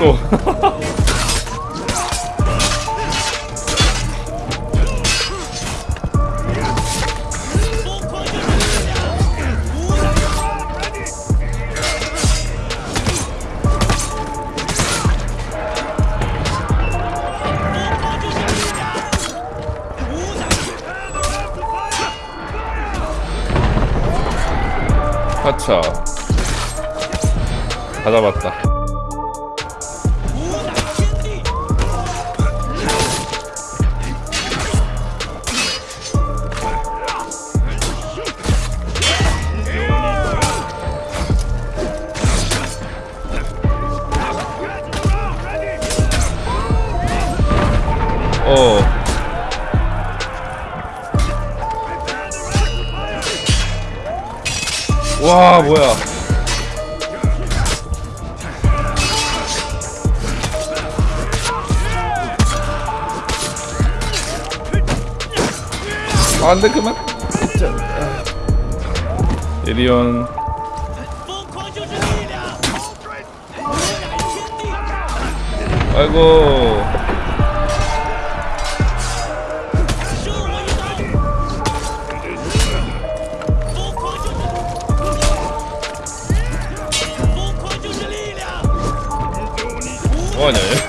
또. 아차. 다 잡았다. 와 뭐야. 아, 안돼 그만. 에리온. 아이고. 뭐하냐 얘?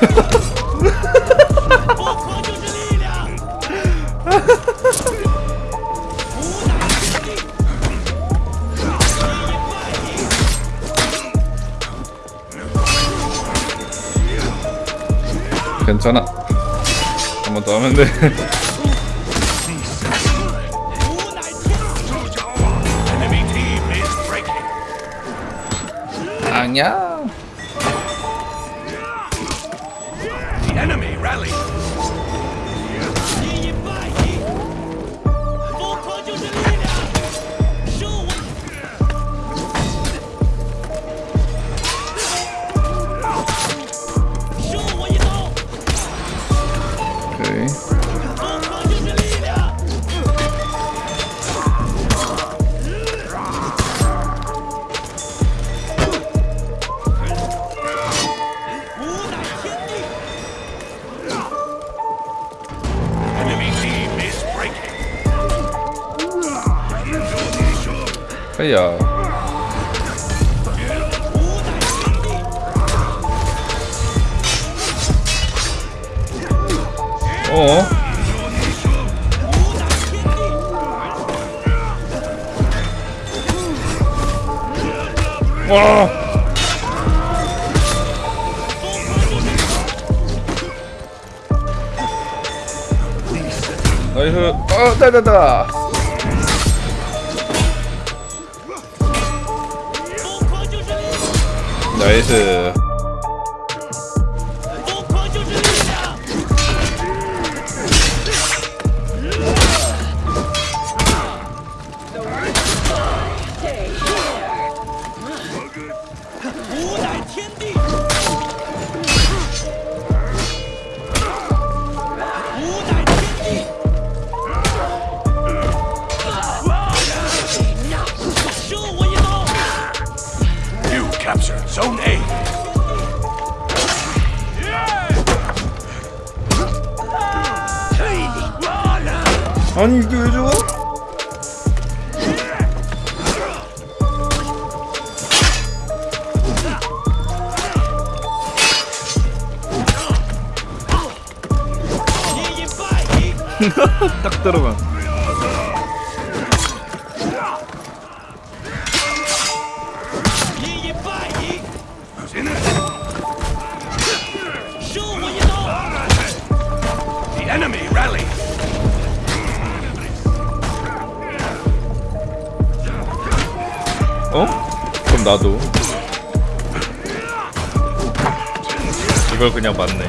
괜찮아. 한 번 더 하면 돼. 아니야. Feuer. Oh. Oh. 나이스 어 따다다 没事。 아니 이게 왜 저거? 딱 들어가 그럼 나도. 이걸 그냥 봤네.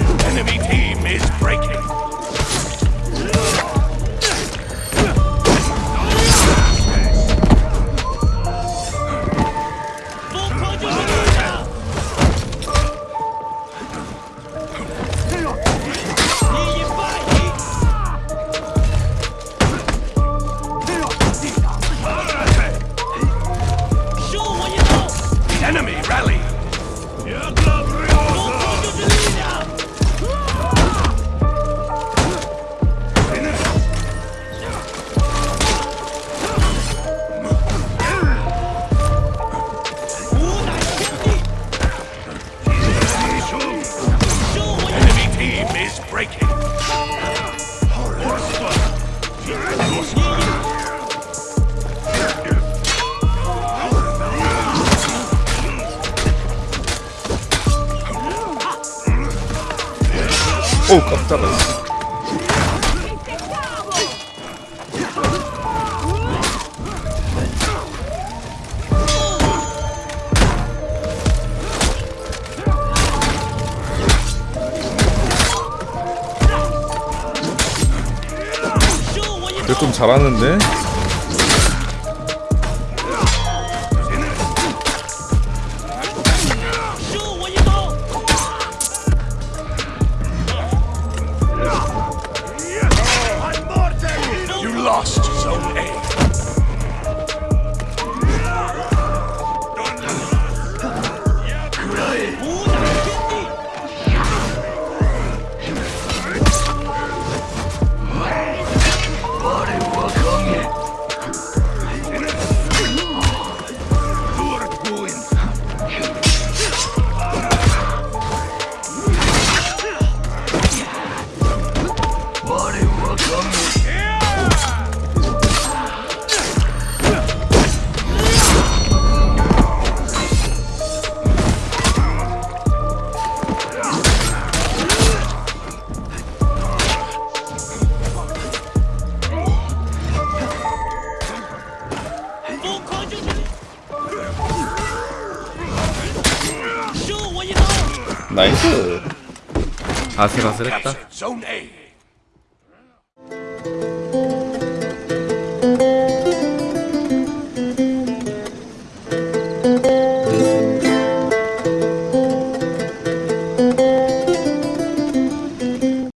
오 깜짝아. 좀 잘하는데? Hey. 나이스. 아슬아슬했다.